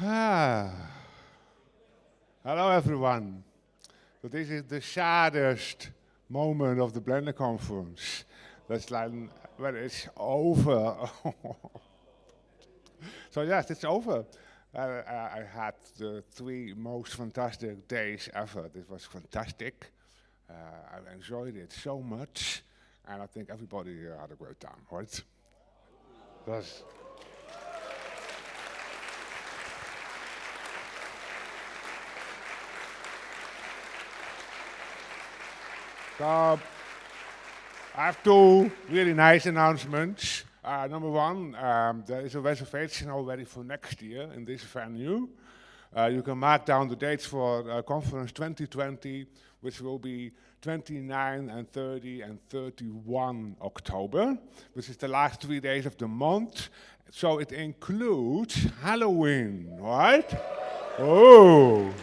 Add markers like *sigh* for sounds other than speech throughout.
Ah. Hello, everyone. So this is the saddest moment of the Blender conference. That's like when it's over. *laughs* so yes, it's over. Uh, I had the three most fantastic days ever. This was fantastic. Uh, I enjoyed it so much, and I think everybody had a great time, right? That's So I have two really nice announcements. Uh, number one, um, there is a reservation already for next year in this venue. Uh, you can mark down the dates for uh, conference 2020, which will be 29 and 30 and 31 October, which is the last three days of the month. So it includes Halloween, right? oh.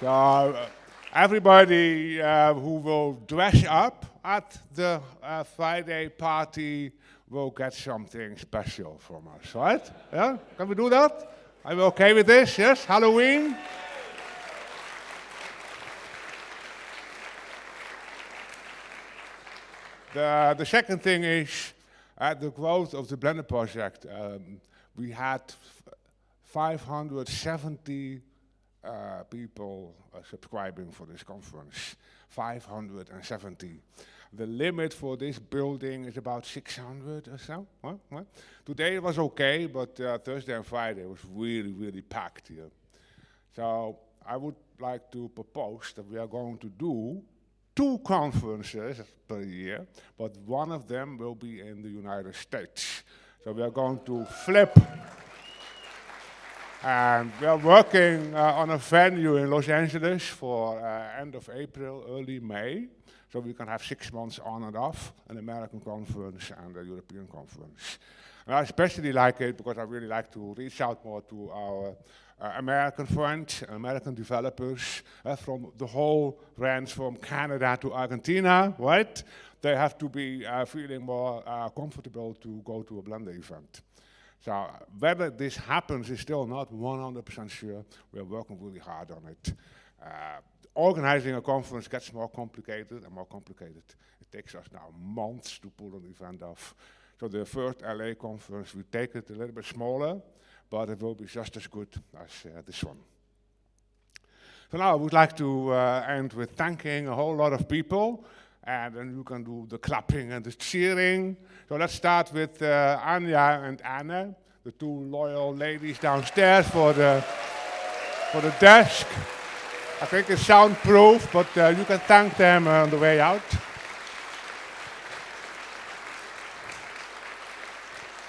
So uh, everybody uh, who will dress up at the uh, Friday party will get something special from us, right? Yeah? Can we do that? Are you okay with this? Yes? Halloween? the, the second thing is, at the growth of the Blender project, um, we had 570 uh, people uh, subscribing for this conference, 570. The limit for this building is about 600 or so. What? What? Today it was okay, but uh, Thursday and Friday was really, really packed here. So I would like to propose that we are going to do two conferences per year, but one of them will be in the United States. So we are going to flip and we are working uh, on a venue in Los Angeles for uh, end of April, early May. So we can have six months on and off, an American conference and a European conference. And I especially like it because I really like to reach out more to our uh, American friends, American developers uh, from the whole range from Canada to Argentina, right? They have to be uh, feeling more uh, comfortable to go to a Blender event. So whether this happens is still not 100% sure. We're working really hard on it. Uh, organizing a conference gets more complicated and more complicated. It takes us now months to pull an event off. So the first LA conference, we take it a little bit smaller, but it will be just as good as uh, this one. So now I would like to uh, end with thanking a whole lot of people and then you can do the clapping and the cheering. So let's start with uh, Anja and Anne, the two loyal ladies downstairs for the, for the desk. I think it's soundproof, but uh, you can thank them uh, on the way out.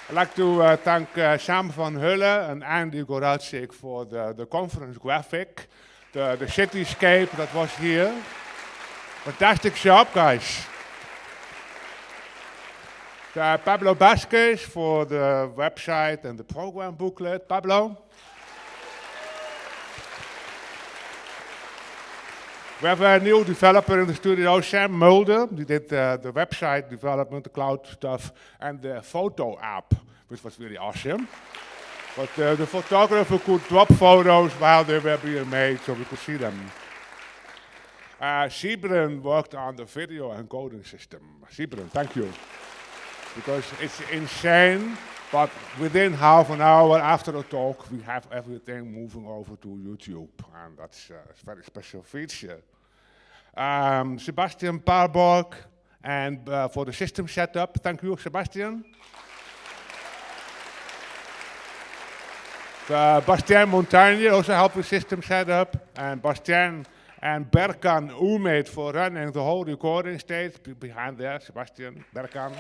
I'd like to uh, thank uh, Sam van Hulle and Andy Goralczyk for the, the conference graphic, the, the cityscape that was here. Fantastic job, guys. Uh, Pablo Vazquez for the website and the program booklet. Pablo? We have a new developer in the studio, Sam Mulder. He did uh, the website development, the cloud stuff, and the photo app, which was really awesome. But uh, the photographer could drop photos while they were being made, so we could see them. Uh, worked on the video encoding system. Sybren, thank you. Because it's insane, but within half an hour after the talk, we have everything moving over to YouTube, and that's uh, a very special feature. Um, Sebastian Parborg, and uh, for the system setup, thank you, Sebastian. Uh, Bastien Montagne also helped with system setup, and Bastien and Berkan Umid for running the whole recording stage behind there, Sebastian, Berkan.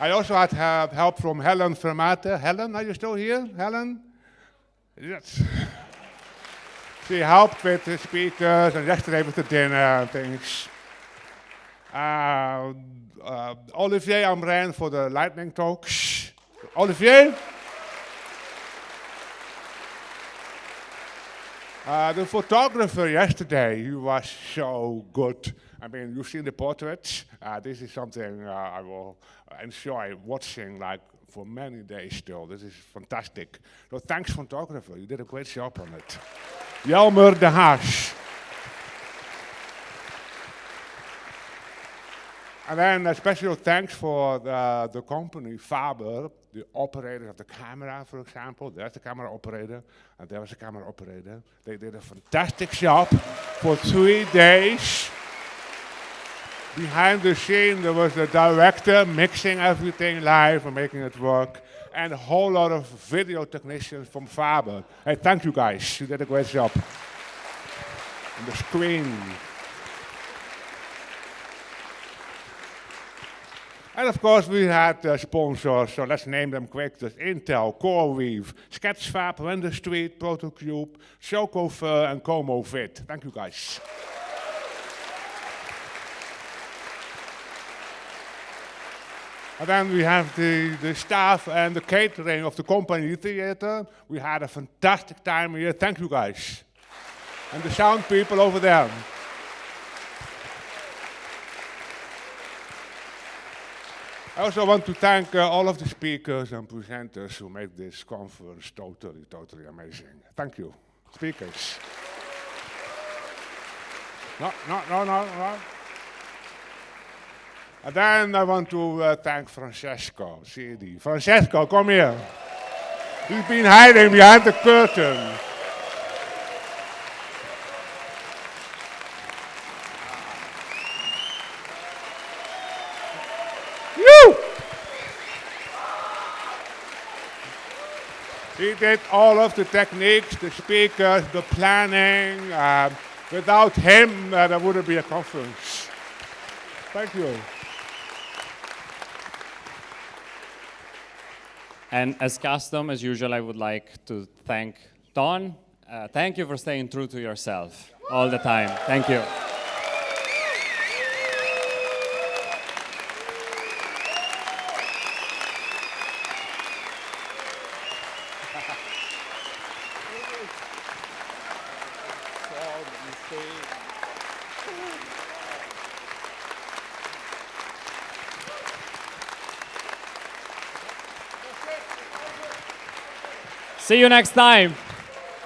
I also had uh, help from Helen Vermate. Helen, are you still here? Helen? Yes. she helped with the speakers and yesterday with the dinner and things. Uh, uh, Olivier Amrein for the lightning talks. Olivier? Uh, the photographer yesterday, he was so good. I mean, you've seen the portraits. Uh, this is something uh, I will enjoy watching like for many days still. This is fantastic. So thanks, photographer. You did a great job on it. Jelmer de Haas. And then a special thanks for the, the company Faber, the operator of the camera, for example. There's the camera operator, and there was the camera operator. They did a fantastic job for three days. Behind the scene, there was the director mixing everything live and making it work, and a whole lot of video technicians from Faber. Hey, thank you guys. You did a great job. On the screen. And of course, we had uh, sponsors, so let's name them quick. There's Intel, CoreWeave, Sketchfab, Render Street, Protocube, Chocofur, and ComoVid. Thank you, guys. And then we have the, the staff and the catering of the company theater. We had a fantastic time here. Thank you, guys. And the sound people over there. I also want to thank uh, all of the speakers and presenters who made this conference totally, totally amazing. Thank you, speakers. No, no, no, no, no. And then I want to uh, thank Francesco, Siddi. Francesco, come here. He's been hiding behind the curtain. He did all of the techniques, the speakers, the planning. Um, without him, uh, there wouldn't be a conference. Thank you. And as custom, as usual, I would like to thank Don. Uh, thank you for staying true to yourself all the time. Thank you. See you next time.